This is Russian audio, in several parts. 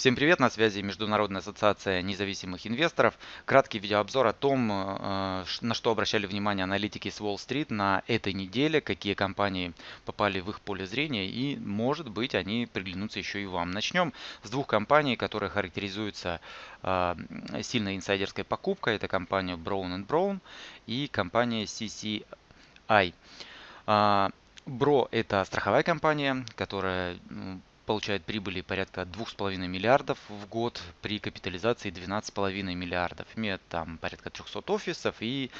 Всем привет, на связи Международная ассоциация независимых инвесторов. Краткий видеообзор о том, э, на что обращали внимание аналитики с Уолл-стрит на этой неделе, какие компании попали в их поле зрения и, может быть, они приглянутся еще и вам. Начнем с двух компаний, которые характеризуются э, сильной инсайдерской покупкой. Это компания Brown Brown и компания CCI. Бро э, – это страховая компания, которая получает прибыли порядка 2,5 миллиардов в год при капитализации 12,5 миллиардов. Имеет там порядка 300 офисов и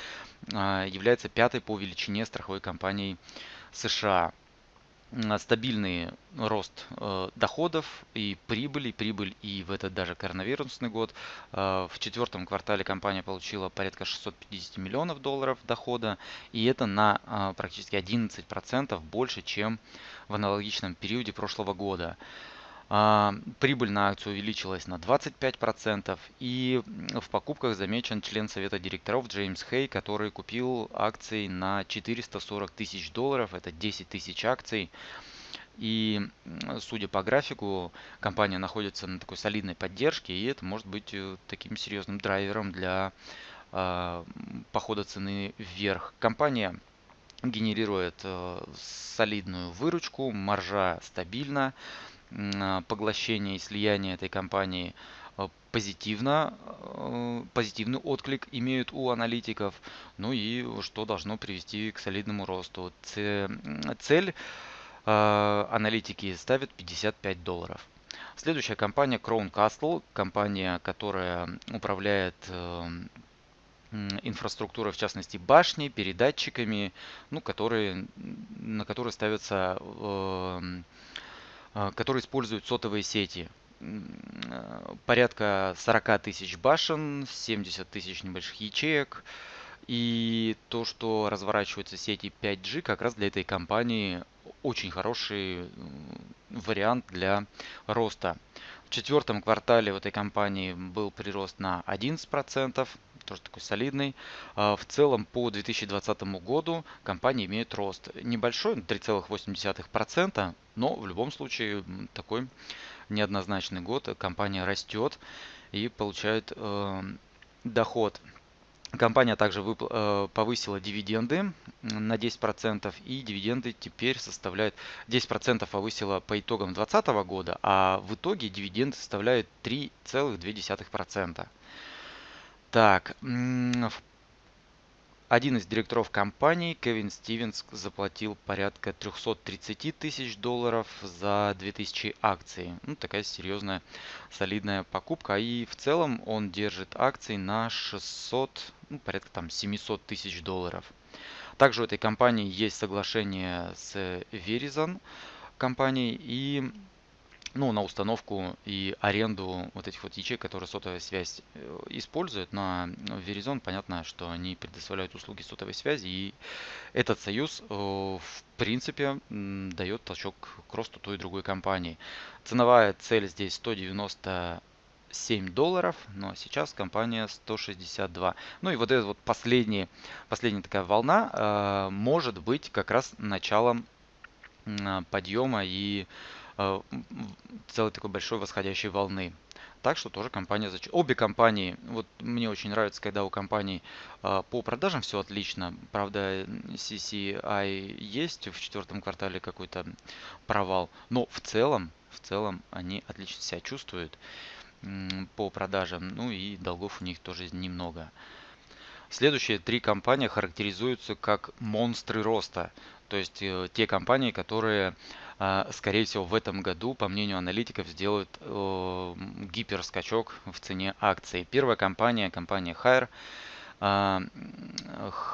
а, является пятой по величине страховой компанией США стабильный рост э, доходов и прибыли, прибыль и в этот даже коронавирусный год. Э, в четвертом квартале компания получила порядка 650 миллионов долларов дохода, и это на э, практически 11% больше, чем в аналогичном периоде прошлого года. А, прибыль на акцию увеличилась на 25%. И в покупках замечен член совета директоров Джеймс Хей, который купил акции на 440 тысяч долларов. Это 10 тысяч акций. И судя по графику, компания находится на такой солидной поддержке, и это может быть э, таким серьезным драйвером для э, похода цены вверх. Компания генерирует э, солидную выручку, маржа стабильна. А, поглощение и слияние этой компании а, позитивно, а, позитивный отклик имеют у аналитиков, ну и что должно привести к солидному росту. Цель аналитики ставят 55 долларов. Следующая компания Crown Castle, компания, которая управляет инфраструктурой, в частности башни, передатчиками, ну, которые, на которые ставятся а, которые используют сотовые сети. А, порядка 40 тысяч башен, 70 тысяч небольших ячеек. И то, что разворачиваются сети 5G, как раз для этой компании очень хороший вариант для роста. В четвертом квартале в этой компании был прирост на 11%, тоже такой солидный. А, в целом по 2020 году компания имеет рост небольшой, 3,8%, но в любом случае такой неоднозначный год. Компания растет и получает э, доход. Компания также э, повысила дивиденды на 10% и дивиденды теперь составляют 10% повысила по итогам 2020 года, а в итоге дивиденды составляют 3,2%. Так, один из директоров компании, Кевин Стивенс, заплатил порядка 330 тысяч долларов за 2000 акций. Ну, такая серьезная, солидная покупка. И в целом он держит акции на 600, ну, порядка там 700 тысяч долларов. Также у этой компании есть соглашение с Verizon компанией. И ну, на установку и аренду вот этих вот ячеек, которые сотовая связь э, использует. На Verizon понятно, что они предоставляют услуги сотовой связи, и этот союз, э, в принципе, дает толчок к росту той и другой компании. Ценовая цель здесь 190 7 долларов, но сейчас компания 162. Ну и вот эта вот последняя, последняя такая волна э, может быть как раз началом подъема и целой такой большой восходящей волны. Так что тоже компания, обе компании, вот мне очень нравится, когда у компаний э, по продажам все отлично. Правда, CCI есть в четвертом квартале какой-то провал, но в целом, в целом они отлично себя чувствуют по продажам, ну и долгов у них тоже немного. Следующие три компании характеризуются как монстры роста, то есть э, те компании, которые скорее всего, в этом году, по мнению аналитиков, сделают гиперскачок в цене акций. Первая компания, компания Hire, а,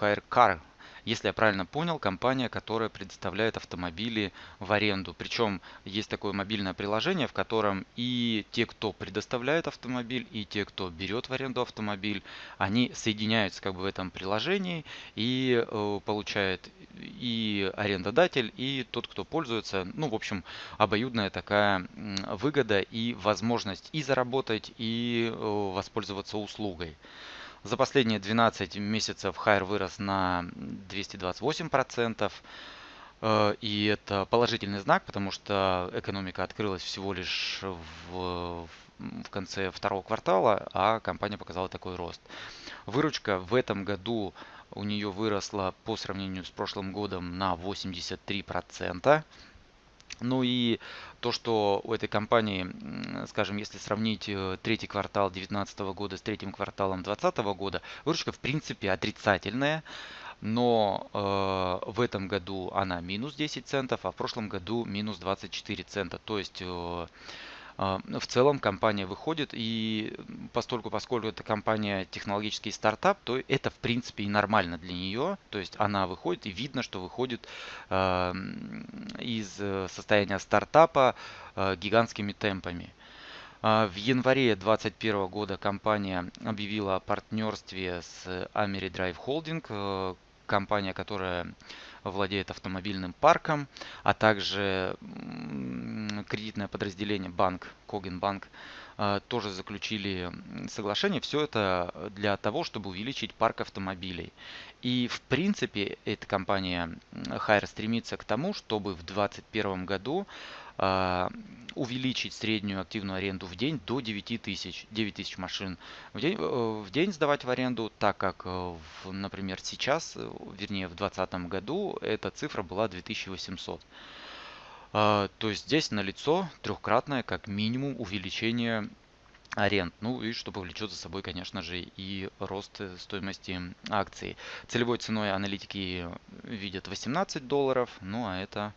Hire Car, если я правильно понял, компания, которая предоставляет автомобили в аренду. Причем есть такое мобильное приложение, в котором и те, кто предоставляет автомобиль, и те, кто берет в аренду автомобиль, они соединяются как бы в этом приложении и э, получает и арендодатель, и тот, кто пользуется. Ну, в общем, обоюдная такая выгода и возможность и заработать, и э, воспользоваться услугой. За последние 12 месяцев хайр вырос на 228%. Э, и это положительный знак, потому что экономика открылась всего лишь в, в конце второго квартала, а компания показала такой рост. Выручка в этом году у нее выросла по сравнению с прошлым годом на 83%. Ну и то, что у этой компании, скажем, если сравнить э, третий квартал 2019 года с третьим кварталом 2020 года, выручка в принципе отрицательная, но э, в этом году она минус 10 центов, а в прошлом году минус 24 цента. То есть э, в целом компания выходит, и постольку, поскольку это компания технологический стартап, то это в принципе и нормально для нее. То есть она выходит, и видно, что выходит а, из э, состояния стартапа а, гигантскими темпами. В январе 2021 года компания объявила о партнерстве с Ameridrive Holding, э, компания, которая владеет автомобильным парком, а также кредитное подразделение банк, Когин банк, э, тоже заключили соглашение. Все это для того, чтобы увеличить парк автомобилей. И в принципе эта компания Хайр стремится к тому, чтобы в 2021 году а, увеличить среднюю активную аренду в день до 9 тысяч, 9 тысяч машин в день, э, в день сдавать в аренду, так как, э, например, сейчас, э, вернее в 2020 году эта цифра была 2800. А, то есть здесь налицо трехкратное как минимум увеличение аренд. Ну и что повлечет за собой, конечно же, и рост стоимости акций. Целевой ценой аналитики видят 18 долларов, ну а это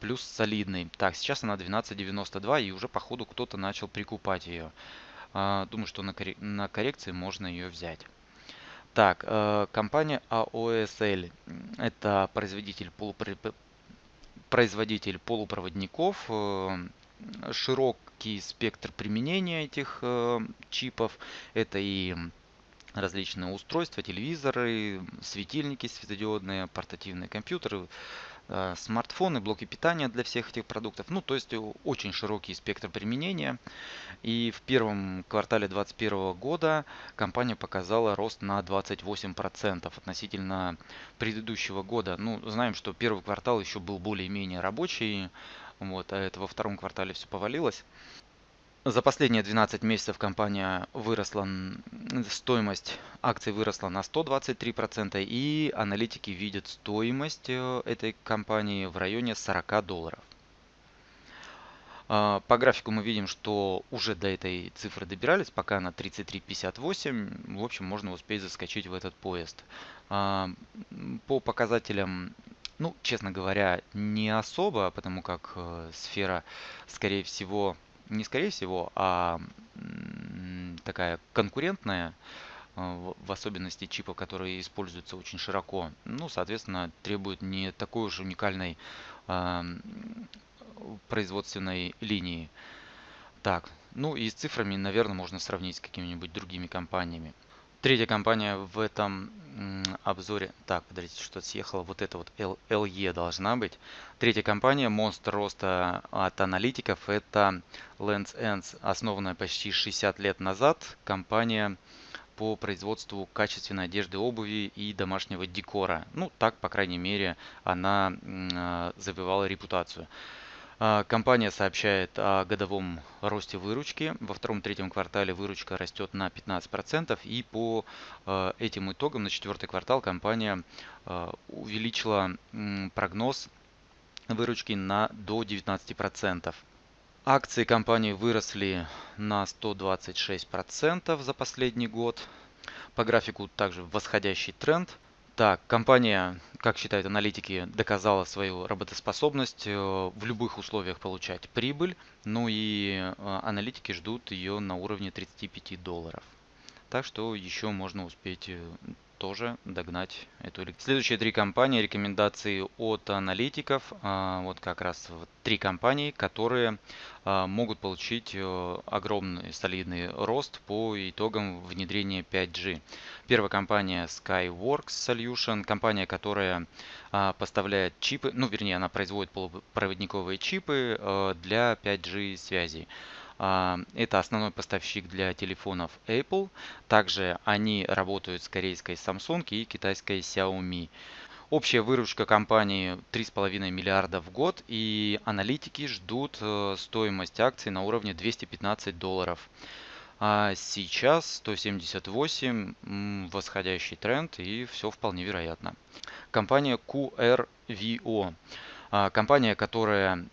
плюс солидный. Так, сейчас она 12.92 и уже по ходу кто-то начал прикупать ее. А, думаю, что на, коррекции можно ее взять. Так, э, компания AOSL. Это производитель, полупро... производитель полупроводников. Э, широкий спектр применения этих э, чипов. Это и различные устройства, телевизоры, светильники светодиодные, портативные компьютеры, смартфоны, блоки питания для всех этих продуктов. Ну, то есть очень широкий спектр применения. И в первом квартале 2021 года компания показала рост на 28% относительно предыдущего года. Ну, знаем, что первый квартал еще был более-менее рабочий, вот, а это во втором квартале все повалилось. За последние 12 месяцев компания выросла, стоимость акций выросла на 123% и аналитики видят стоимость э, этой компании в районе 40 долларов. А, по графику мы видим, что уже до этой цифры добирались, пока на 33.58. В общем, можно успеть заскочить в этот поезд. А, по показателям ну, честно говоря, не особо, потому как э, сфера, скорее всего, не скорее всего, а такая конкурентная, э, в особенности чипов, которые используются очень широко, ну, соответственно, требует не такой уж уникальной э, производственной линии. Так, ну и с цифрами, наверное, можно сравнить с какими-нибудь другими компаниями. Третья компания в этом обзоре. Так, подождите, что-то съехало. Вот это вот LE должна быть. Третья компания, монстр роста от аналитиков, это Lens Ends, основанная почти 60 лет назад. Компания по производству качественной одежды, обуви и домашнего декора. Ну, так, по крайней мере, она а, завивала репутацию. А, компания сообщает о годовом росте выручки. Во втором-третьем квартале выручка растет на 15%. И по а, этим итогам на четвертый квартал компания а, увеличила прогноз выручки на до 19%. Акции компании выросли на 126% за последний год. По графику также восходящий тренд. Так, компания, как считают аналитики, доказала свою работоспособность э, в любых условиях получать прибыль. Ну и э, аналитики ждут ее на уровне 35 долларов. Так что еще можно успеть э, тоже догнать эту Следующие три компании, рекомендации от аналитиков. А, вот как раз три компании, которые а, могут получить э, огромный солидный рост по итогам внедрения 5G. Первая компания Skyworks Solution, компания, которая а, поставляет чипы, ну вернее она производит полупроводниковые чипы э, для 5G связи. А, это основной поставщик для телефонов Apple. Также они работают с корейской Samsung и китайской Xiaomi. Общая выручка компании 3,5 миллиарда в год и аналитики ждут э, стоимость акций на уровне 215 долларов. А сейчас 178, восходящий тренд и все вполне вероятно. Компания QRVO. А, компания, которая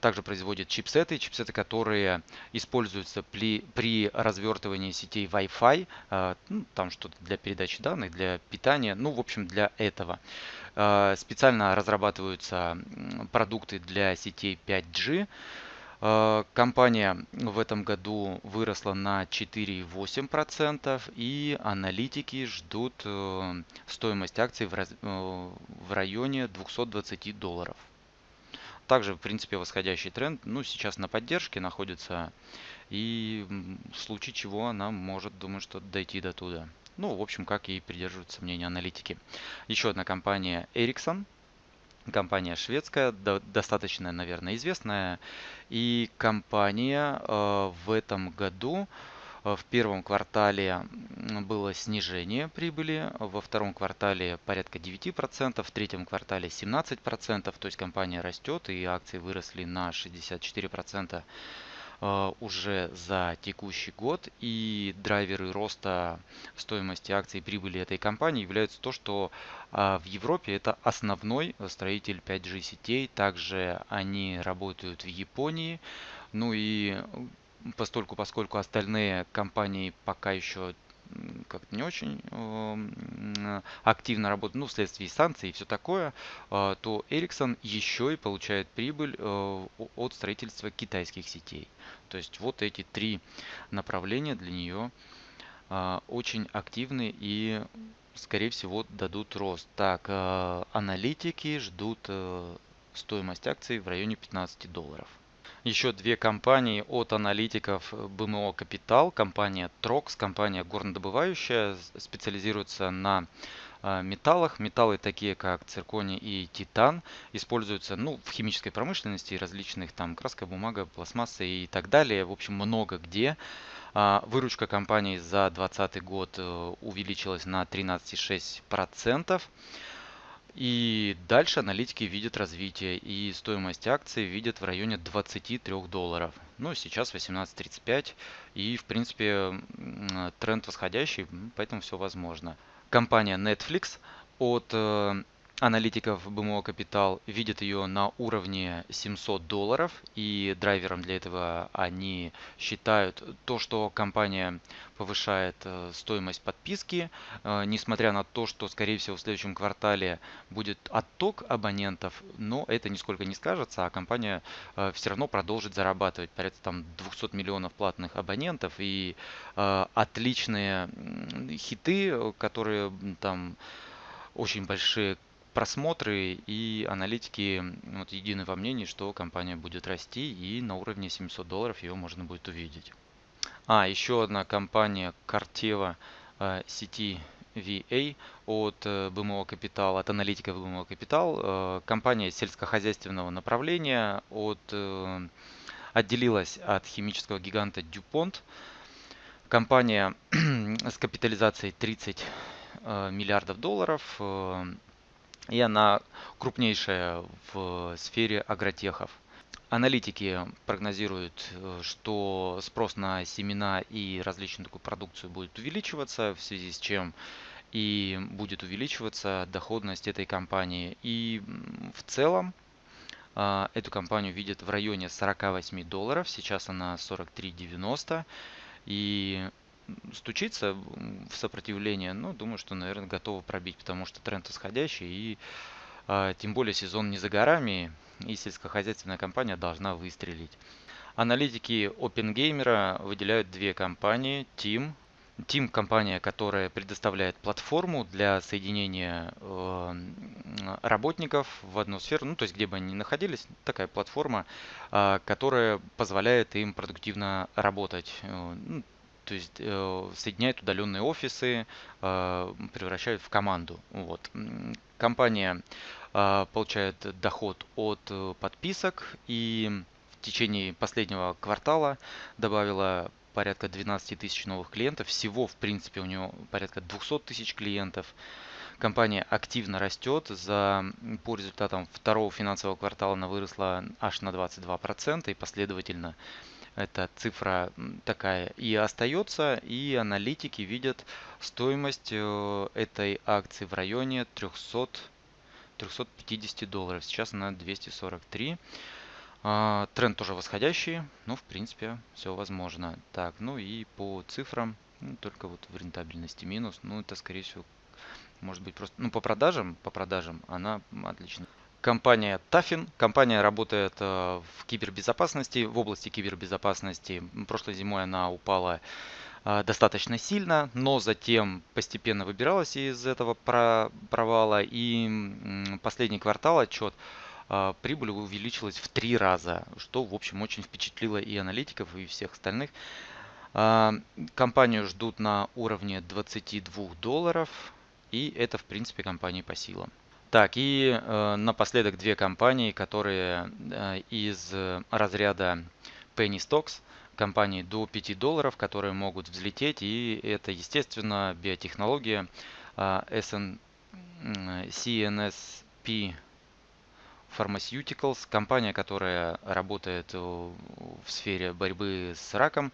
также производит чипсеты, чипсеты, которые используются при, при развертывании сетей Wi-Fi, а, ну, там что-то для передачи данных, для питания, ну, в общем, для этого. А, специально разрабатываются продукты для сетей 5G. Компания в этом году выросла на 4,8% и аналитики ждут э, стоимость акций в э, районе 220 долларов. Также, в принципе, восходящий тренд, ну, сейчас на поддержке находится, и в случае чего она может, думаю, что дойти до туда. Ну, в общем, как и придерживаются мнения аналитики. Еще одна компания Ericsson, компания шведская, достаточно, наверное, известная. И компания э, в этом году в первом квартале было снижение прибыли, во втором квартале порядка 9%, в третьем квартале 17%, то есть компания растет и акции выросли на 64% э, уже за текущий год. И драйверы роста стоимости акций и прибыли этой компании являются то, что э, в Европе это основной строитель 5G сетей. Также они работают в Японии. Ну и постольку, поскольку остальные компании пока еще как-то не очень э, активно работают, ну, вследствие санкций и все такое, э, то Ericsson еще и получает прибыль э, от строительства китайских сетей. То есть вот эти три направления для нее очень активны и, скорее всего, дадут рост. Так, аналитики ждут стоимость акций в районе 15 долларов еще две компании от аналитиков БМО Капитал. Компания Трокс, компания горнодобывающая, специализируется на а, металлах. Металлы такие как цирконий и титан используются ну, в химической промышленности, различных там краска, бумага, пластмасса и так далее. В общем, много где. А, выручка компании за 2020 год э, увеличилась на 13,6%. И дальше аналитики видят развитие и стоимость акций видят в районе 23 долларов. Ну, сейчас 18.35 и, в принципе, тренд восходящий, поэтому все возможно. Компания Netflix от э, аналитиков БМО Капитал видят ее на уровне 700 долларов и драйвером для этого они считают то, что компания повышает э, стоимость подписки, э, несмотря на то, что скорее всего в следующем квартале будет отток абонентов, но это нисколько не скажется, а компания э, все равно продолжит зарабатывать. Порядка там 200 миллионов платных абонентов и отличные хиты, которые там очень большие просмотры и аналитики вот, едины во мнении, что компания будет расти и на уровне 700 долларов ее можно будет увидеть. А, еще одна компания Corteva э, сети VA от э, БМО Капитал, от аналитика БМО Капитал. Э, компания сельскохозяйственного направления от, отделилась от химического гиганта DuPont. Компания с капитализацией 30 э, миллиардов долларов и она крупнейшая в сфере агротехов. Аналитики прогнозируют, э, что спрос на семена и различную такую продукцию будет увеличиваться, в связи с чем и будет увеличиваться доходность этой компании. И в целом а, эту компанию видят в районе 48 долларов, сейчас она 43,90. И стучится в сопротивление, но думаю, что, наверное, готова пробить, потому что тренд исходящий и а, тем более сезон не за горами, и сельскохозяйственная компания должна выстрелить. Аналитики OpenGamer выделяют две компании. Team. Team компания, которая предоставляет платформу для соединения э, работников в одну сферу, ну то есть где бы они ни находились, такая платформа, э, которая позволяет им продуктивно работать. Э, ну, то есть э, соединяют удаленные офисы, э, превращают в команду. Вот. Компания э, получает доход от э, подписок и в течение последнего квартала добавила порядка 12 тысяч новых клиентов. Всего, в принципе, у него порядка 200 тысяч клиентов. Компания активно растет. За, по результатам второго финансового квартала она выросла аж на 22% и последовательно эта цифра такая и остается, и аналитики видят стоимость э, этой акции в районе 300 350 долларов. Сейчас она 243. А, тренд тоже восходящий, но в принципе все возможно. Так, ну и по цифрам, ну, только вот в рентабельности минус. Ну это скорее всего может быть просто, ну по продажам, по продажам она отлично. Компания Тафин. Компания работает э, в кибербезопасности, в области кибербезопасности. Прошлой зимой она упала э, достаточно сильно, но затем постепенно выбиралась из этого провала. И последний квартал отчет э, прибыль увеличилась в три раза, что, в общем, очень впечатлило и аналитиков, и всех остальных. Компанию ждут на уровне 22 долларов, и это, в принципе, компании по силам. Так, и э, напоследок две компании, которые э, из разряда Penny Stocks, компании до 5 долларов, которые могут взлететь, и это, естественно, биотехнология э, SN, CNSP Pharmaceuticals, компания, которая работает в сфере борьбы с раком.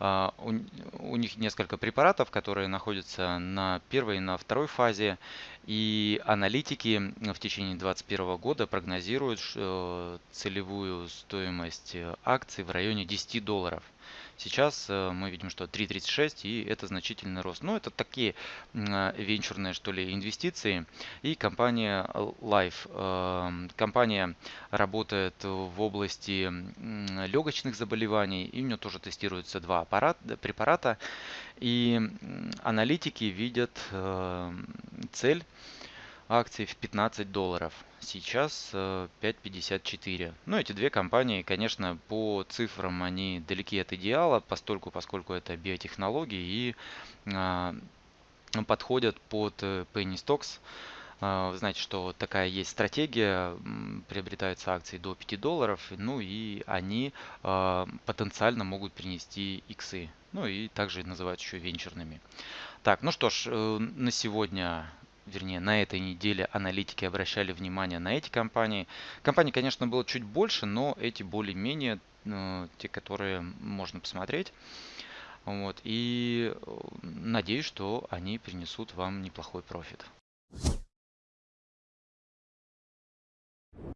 А, у, них несколько препаратов, которые находятся на первой и на второй фазе. И аналитики в течение 2021 года прогнозируют целевую стоимость акций в районе 10 долларов. Сейчас э, мы видим, что 3.36 и это значительный рост. Но ну, это такие э, венчурные что ли инвестиции. И компания Life. Э, компания работает в области легочных заболеваний. И у нее тоже тестируются два аппарата, препарата. И аналитики видят цель акций в 15 долларов. Сейчас 5.54. Э, ну, эти две компании, конечно, по цифрам они далеки от идеала, постольку, поскольку это биотехнологии и а, подходят под э, Penny Stocks. А, вы знаете, что такая есть стратегия, приобретаются акции до 5 долларов, ну и они а, потенциально могут принести иксы. Ну и также называют еще венчурными. Так, ну что ж, э, на сегодня вернее, на этой неделе аналитики обращали внимание на эти компании. Компаний, конечно, было чуть больше, но эти более-менее э, те, которые можно посмотреть. Вот, и э, надеюсь, что они принесут вам неплохой профит.